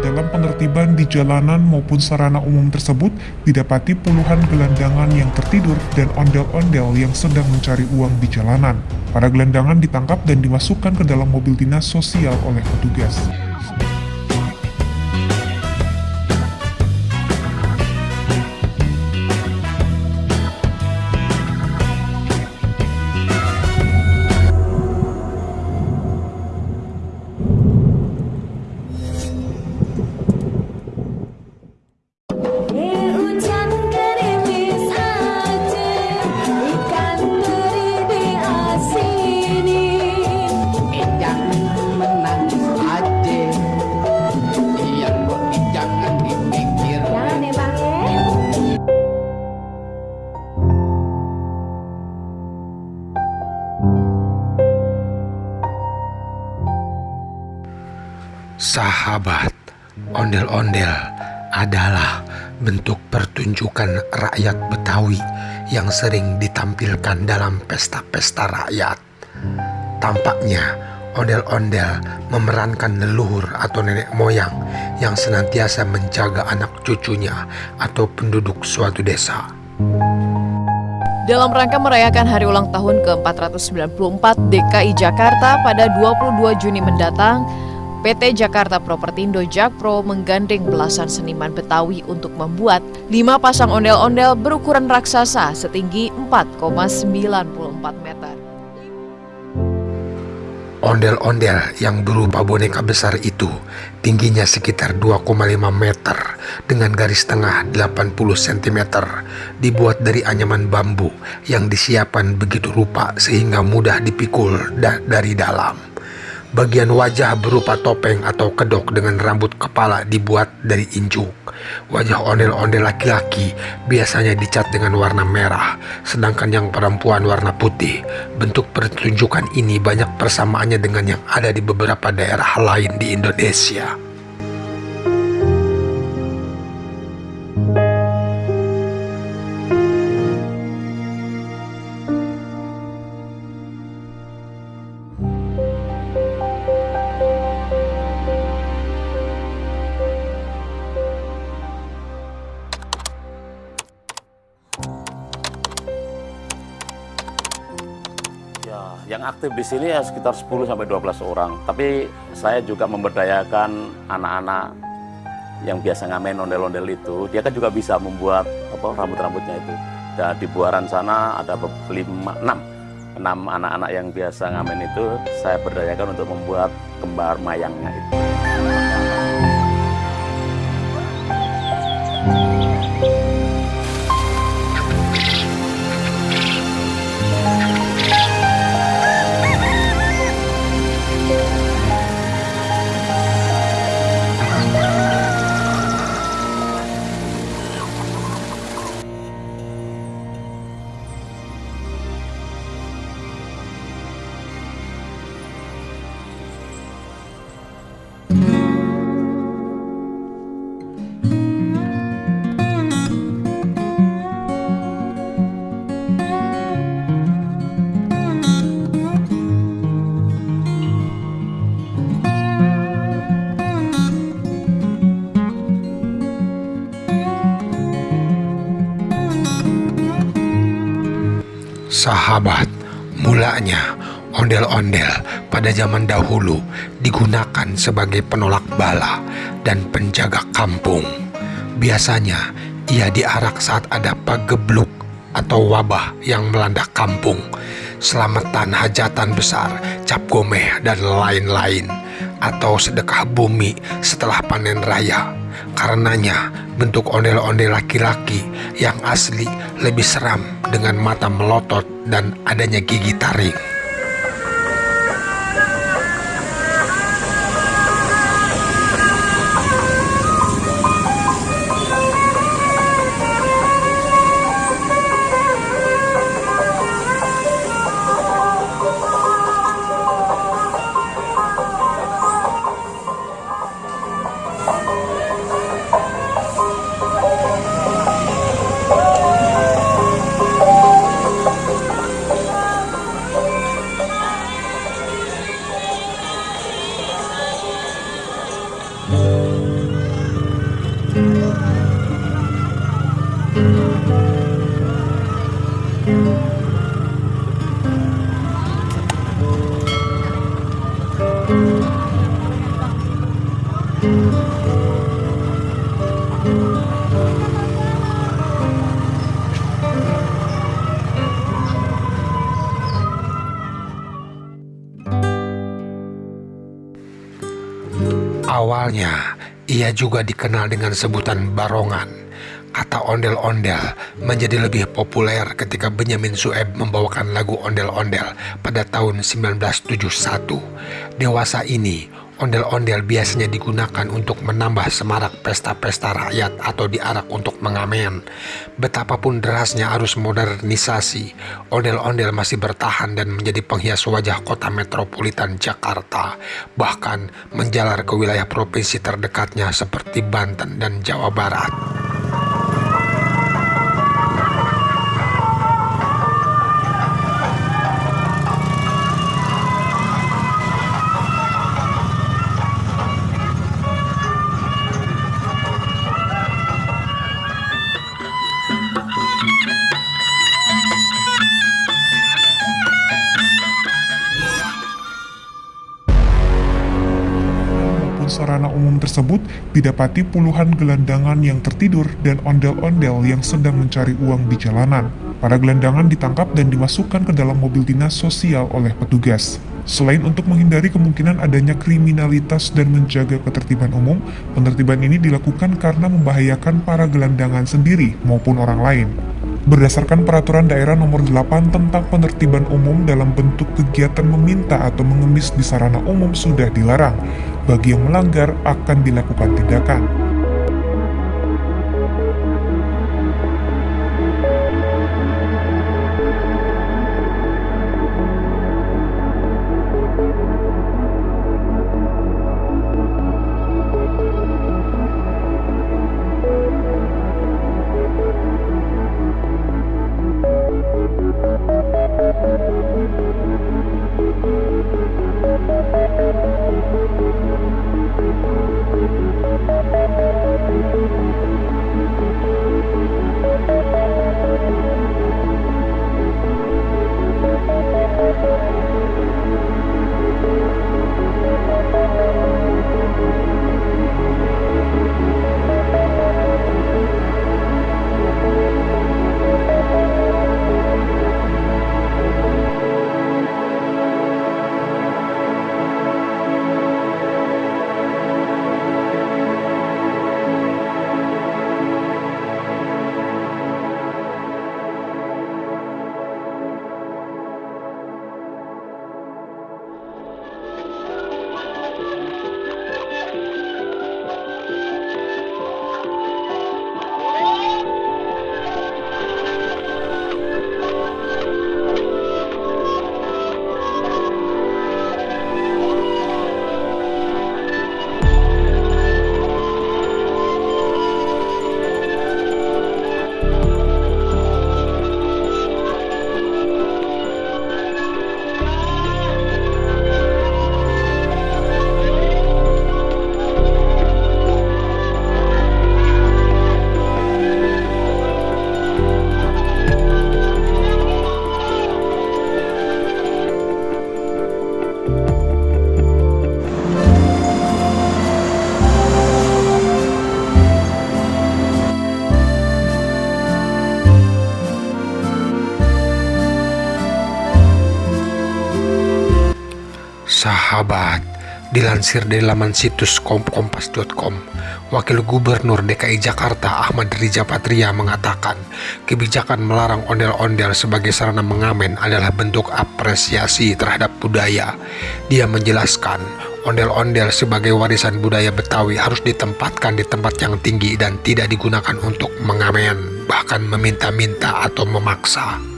Dalam penertiban di jalanan maupun sarana umum tersebut, didapati puluhan gelandangan yang tertidur dan ondel-ondel yang sedang mencari uang di jalanan. Para gelandangan ditangkap dan dimasukkan ke dalam mobil dinas sosial oleh petugas. Sahabat, ondel-ondel adalah bentuk pertunjukan rakyat Betawi yang sering ditampilkan dalam pesta-pesta rakyat. Tampaknya, ondel-ondel memerankan leluhur atau nenek moyang yang senantiasa menjaga anak cucunya atau penduduk suatu desa. Dalam rangka merayakan hari ulang tahun ke-494 DKI Jakarta pada 22 Juni mendatang, PT Jakarta Propertindo Jakpro menggandeng belasan seniman Betawi untuk membuat lima pasang ondel-ondel berukuran raksasa setinggi 4,94 meter. Ondel-ondel yang berupa boneka besar itu tingginya sekitar 2,5 meter dengan garis tengah 80 cm dibuat dari anyaman bambu yang disiapkan begitu rupa sehingga mudah dipikul da- dari dalam. Bagian wajah berupa topeng atau kedok dengan rambut kepala dibuat dari injuk. Wajah ondel-ondel laki-laki biasanya dicat dengan warna merah, sedangkan yang perempuan warna putih. Bentuk pertunjukan ini banyak persamaannya dengan yang ada di beberapa daerah lain di Indonesia. Yang aktif di sini ya sekitar 10 sampai 12 orang. Tapi saya juga memberdayakan anak-anak yang biasa ngamen ondel-ondel itu. Dia kan juga bisa membuat apa rambut-rambutnya itu. Dan di buaran sana ada be- lima, enam, enam anak-anak yang biasa ngamen itu saya berdayakan untuk membuat kembar mayangnya itu. Sahabat, mulanya ondel-ondel pada zaman dahulu digunakan sebagai penolak bala dan penjaga kampung. Biasanya ia diarak saat ada pagebluk atau wabah yang melanda kampung, selamatan hajatan besar, cap gomeh, dan lain-lain, atau sedekah bumi setelah panen raya. Karenanya, bentuk ondel-ondel laki-laki yang asli lebih seram dengan mata melotot dan adanya gigi taring. Awalnya, ia juga dikenal dengan sebutan Barongan. Kata ondel-ondel menjadi lebih populer ketika Benyamin Sueb membawakan lagu ondel-ondel pada tahun 1971. Dewasa ini, ondel-ondel biasanya digunakan untuk menambah semarak pesta-pesta rakyat atau diarak untuk mengamen. Betapapun derasnya arus modernisasi, ondel-ondel masih bertahan dan menjadi penghias wajah kota metropolitan Jakarta, bahkan menjalar ke wilayah provinsi terdekatnya seperti Banten dan Jawa Barat. Tersebut didapati puluhan gelandangan yang tertidur dan ondel-ondel yang sedang mencari uang di jalanan. Para gelandangan ditangkap dan dimasukkan ke dalam mobil dinas sosial oleh petugas. Selain untuk menghindari kemungkinan adanya kriminalitas dan menjaga ketertiban umum, penertiban ini dilakukan karena membahayakan para gelandangan sendiri maupun orang lain. Berdasarkan peraturan daerah nomor 8 tentang penertiban umum dalam bentuk kegiatan meminta atau mengemis di sarana umum sudah dilarang. Bagi yang melanggar akan dilakukan tindakan. Sahabat, dilansir dari laman situs kompas.com, Wakil Gubernur DKI Jakarta Ahmad Riza Patria mengatakan kebijakan melarang ondel-ondel sebagai sarana mengamen adalah bentuk apresiasi terhadap budaya. Dia menjelaskan, ondel-ondel sebagai warisan budaya Betawi harus ditempatkan di tempat yang tinggi dan tidak digunakan untuk mengamen, bahkan meminta-minta atau memaksa.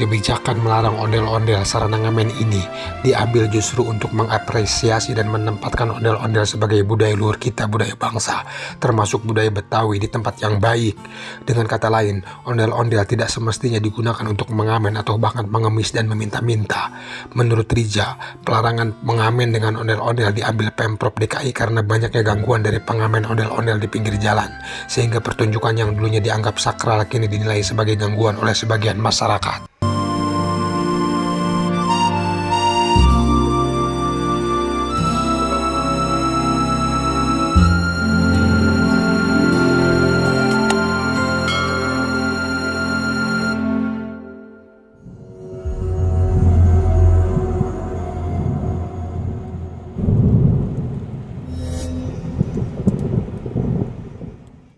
Kebijakan melarang ondel-ondel sarana ngamen ini diambil justru untuk mengapresiasi dan menempatkan ondel-ondel sebagai budaya luhur kita, budaya bangsa, termasuk budaya Betawi di tempat yang baik. Dengan kata lain, ondel-ondel tidak semestinya digunakan untuk mengamen atau bahkan mengemis dan meminta-minta. Menurut Rija, pelarangan mengamen dengan ondel-ondel diambil Pemprov DKI karena banyaknya gangguan dari pengamen ondel-ondel di pinggir jalan, sehingga pertunjukan yang dulunya dianggap sakral kini dinilai sebagai gangguan oleh sebagian masyarakat.